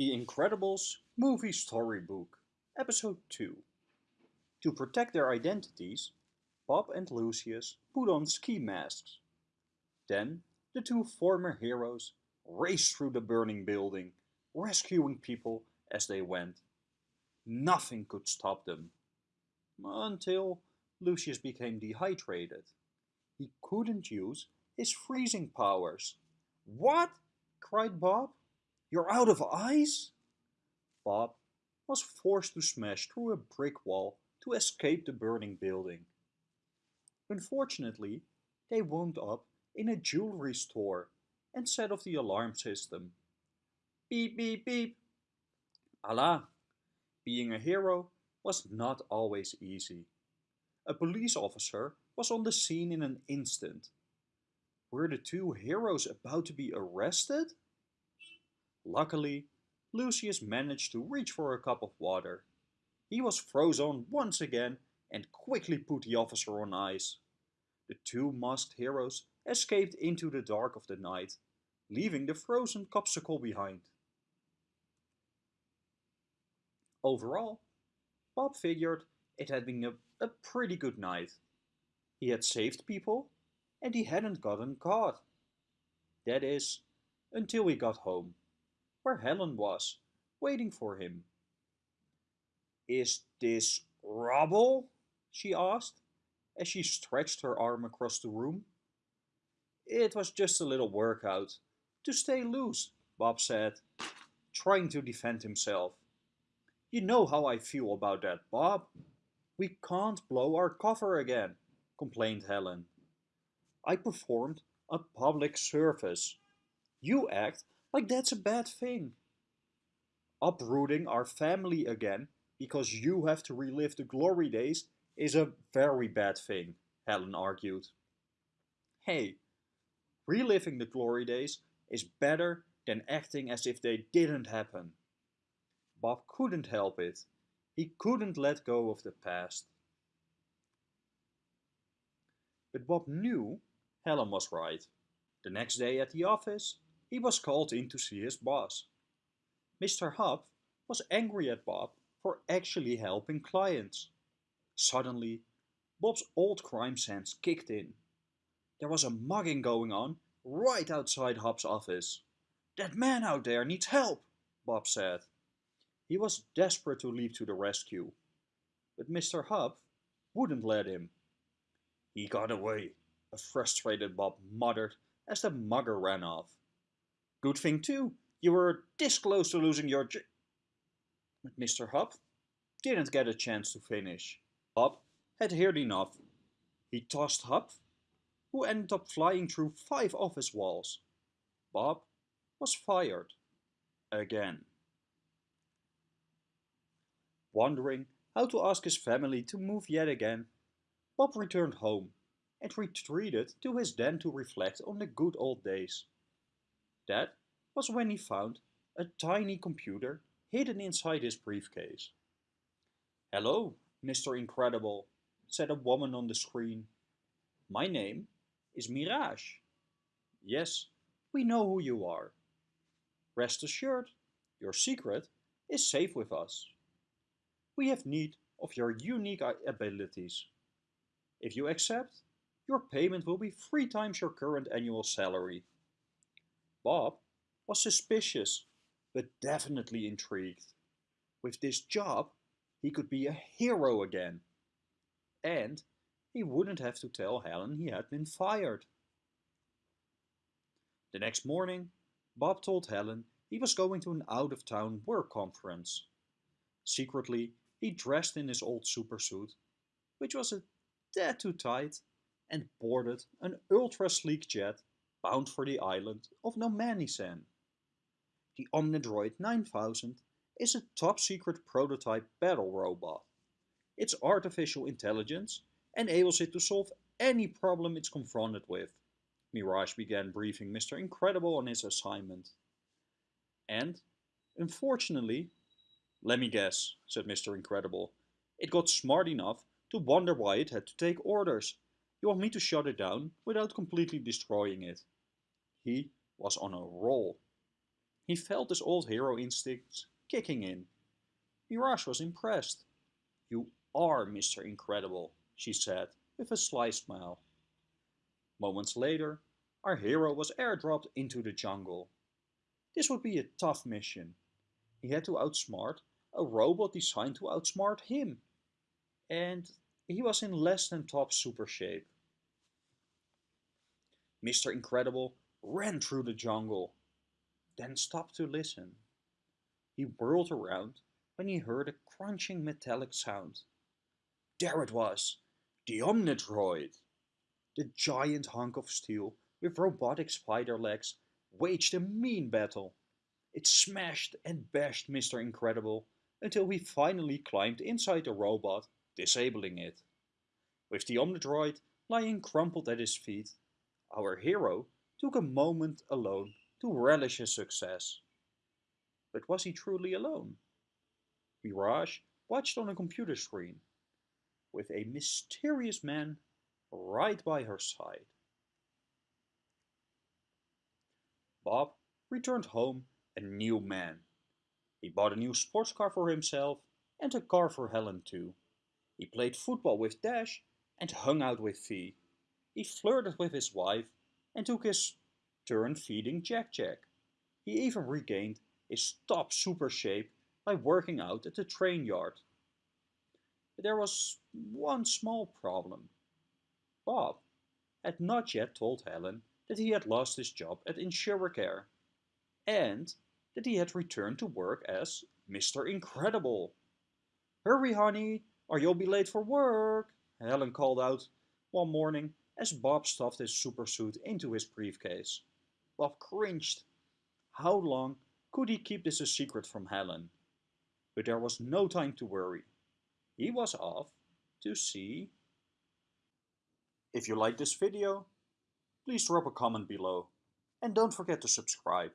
The Incredibles Movie Storybook, Episode 2. To protect their identities, Bob and Lucius put on ski masks. Then the two former heroes raced through the burning building, rescuing people as they went. Nothing could stop them. Until Lucius became dehydrated. He couldn't use his freezing powers. What? cried Bob. You're out of ice? Bob was forced to smash through a brick wall to escape the burning building. Unfortunately, they wound up in a jewelry store and set off the alarm system. Beep, beep, beep. Allah, being a hero was not always easy. A police officer was on the scene in an instant. Were the two heroes about to be arrested? Luckily, Lucius managed to reach for a cup of water. He was frozen once again and quickly put the officer on ice. The two masked heroes escaped into the dark of the night, leaving the frozen Copsicle behind. Overall, Bob figured it had been a, a pretty good night. He had saved people and he hadn't gotten caught. That is, until he got home where Helen was, waiting for him. Is this rubble? she asked, as she stretched her arm across the room. It was just a little workout, to stay loose, Bob said, trying to defend himself. You know how I feel about that, Bob. We can't blow our cover again, complained Helen. I performed a public service. You act like that's a bad thing. Uprooting our family again because you have to relive the glory days is a very bad thing, Helen argued. Hey, reliving the glory days is better than acting as if they didn't happen. Bob couldn't help it. He couldn't let go of the past. But Bob knew Helen was right. The next day at the office, he was called in to see his boss. Mr. Huff was angry at Bob for actually helping clients. Suddenly, Bob's old crime sense kicked in. There was a mugging going on right outside Huff's office. That man out there needs help, Bob said. He was desperate to leap to the rescue, but Mr. Huff wouldn't let him. He got away, a frustrated Bob muttered as the mugger ran off. Good thing too, you were this close to losing your j- But Mr. Huff didn't get a chance to finish. Bob had heard enough. He tossed Huff, who ended up flying through five office walls. Bob was fired. Again. Wondering how to ask his family to move yet again, Bob returned home and retreated to his den to reflect on the good old days. That was when he found a tiny computer hidden inside his briefcase. Hello, Mr. Incredible, said a woman on the screen. My name is Mirage. Yes, we know who you are. Rest assured, your secret is safe with us. We have need of your unique abilities. If you accept, your payment will be three times your current annual salary. Bob was suspicious, but definitely intrigued. With this job, he could be a hero again. And he wouldn't have to tell Helen he had been fired. The next morning, Bob told Helen he was going to an out-of-town work conference. Secretly, he dressed in his old supersuit, which was a tad too tight, and boarded an ultra-sleek jet bound for the island of Nomanisan. The Omnidroid 9000 is a top-secret prototype battle robot. Its artificial intelligence enables it to solve any problem it's confronted with. Mirage began briefing Mr. Incredible on his assignment. And, unfortunately, let me guess, said Mr. Incredible, it got smart enough to wonder why it had to take orders you want me to shut it down without completely destroying it. He was on a roll. He felt his old hero instincts kicking in. Mirage was impressed. You are Mr. Incredible, she said, with a sly smile. Moments later, our hero was airdropped into the jungle. This would be a tough mission. He had to outsmart a robot designed to outsmart him. And he was in less than top super shape. Mr. Incredible ran through the jungle, then stopped to listen. He whirled around when he heard a crunching metallic sound. There it was, the Omnidroid! The giant hunk of steel with robotic spider legs waged a mean battle. It smashed and bashed Mr. Incredible until he finally climbed inside the robot, disabling it. With the Omnidroid lying crumpled at his feet, our hero took a moment alone to relish his success. But was he truly alone? Mirage watched on a computer screen, with a mysterious man right by her side. Bob returned home a new man. He bought a new sports car for himself and a car for Helen too. He played football with Dash and hung out with V. He flirted with his wife and took his turn feeding Jack Jack. He even regained his top super shape by working out at the train yard. But there was one small problem. Bob had not yet told Helen that he had lost his job at Insuricare and that he had returned to work as Mr. Incredible. Hurry, honey, or you'll be late for work, Helen called out one morning as Bob stuffed his supersuit into his briefcase. Bob cringed. How long could he keep this a secret from Helen? But there was no time to worry. He was off to see. If you like this video, please drop a comment below and don't forget to subscribe.